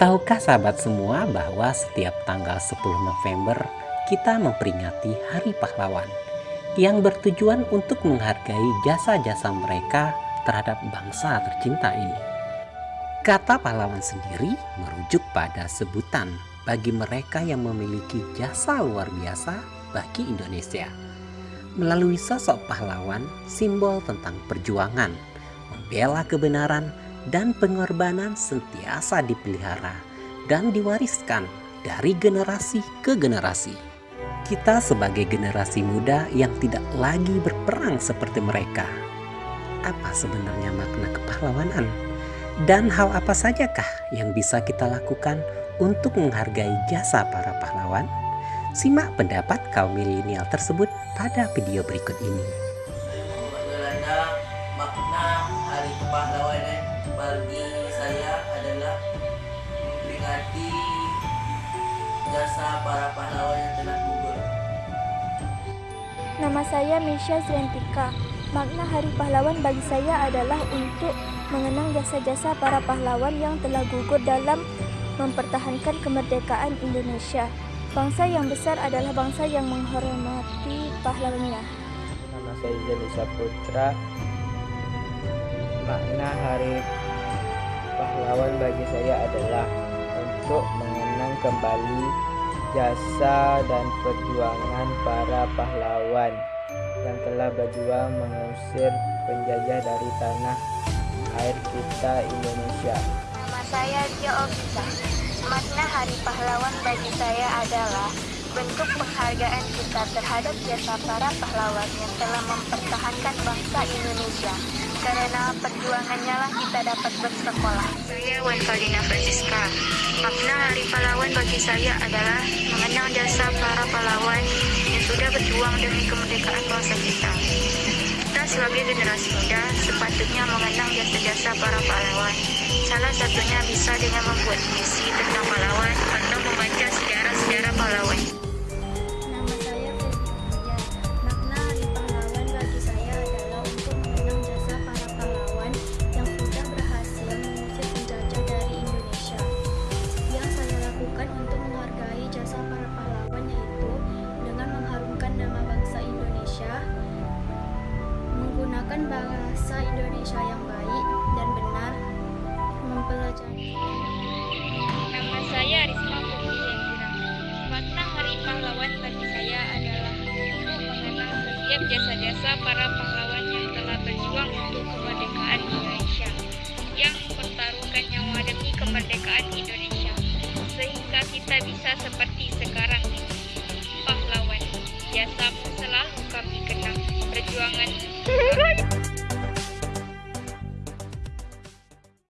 Tahukah sahabat semua bahwa setiap tanggal 10 November kita memperingati Hari Pahlawan yang bertujuan untuk menghargai jasa-jasa mereka terhadap bangsa tercinta ini. Kata pahlawan sendiri merujuk pada sebutan bagi mereka yang memiliki jasa luar biasa bagi Indonesia. Melalui sosok pahlawan, simbol tentang perjuangan, membela kebenaran, dan pengorbanan sentiasa dipelihara dan diwariskan dari generasi ke generasi. Kita sebagai generasi muda yang tidak lagi berperang seperti mereka. Apa sebenarnya makna kepahlawanan? Dan hal apa sajakah yang bisa kita lakukan untuk menghargai jasa para pahlawan? Simak pendapat kaum milenial tersebut pada video berikut ini. makna hari kepahlawanan bagi saya adalah memperingati jasa para pahlawan yang telah gugur. Nama saya Misha Zrentika. Makna Hari Pahlawan bagi saya adalah untuk mengenang jasa-jasa para pahlawan yang telah gugur dalam mempertahankan kemerdekaan Indonesia. Bangsa yang besar adalah bangsa yang menghormati pahlawannya. Nama saya Janisa Putra. Makna Hari Pahlawan bagi saya adalah untuk mengenang kembali jasa dan perjuangan para pahlawan yang telah berjuang mengusir penjajah dari tanah air kita Indonesia. Nama saya Okita. Makna Hari Pahlawan bagi saya adalah bentuk penghargaan kita terhadap jasa para pahlawan yang telah mempertahankan bangsa Indonesia. Karena perjuangannya lah kita dapat bersekolah. Saya Wan Fadina Francisca. Makna Hari Pahlawan bagi saya adalah mengenang jasa para pahlawan yang sudah berjuang demi kemerdekaan bangsa kita. Kita sebagai generasi muda sepatutnya mengenang jasa-jasa para pahlawan. Salah satunya bisa dengan membuat puisi tentang pahlawan atau membaca bahasa Indonesia yang baik dan benar, mempelajari Nama saya Risma Putri. Makna Hari Pahlawan bagi saya adalah untuk mengenang setiap jasa-jasa para pahlawan yang telah berjuang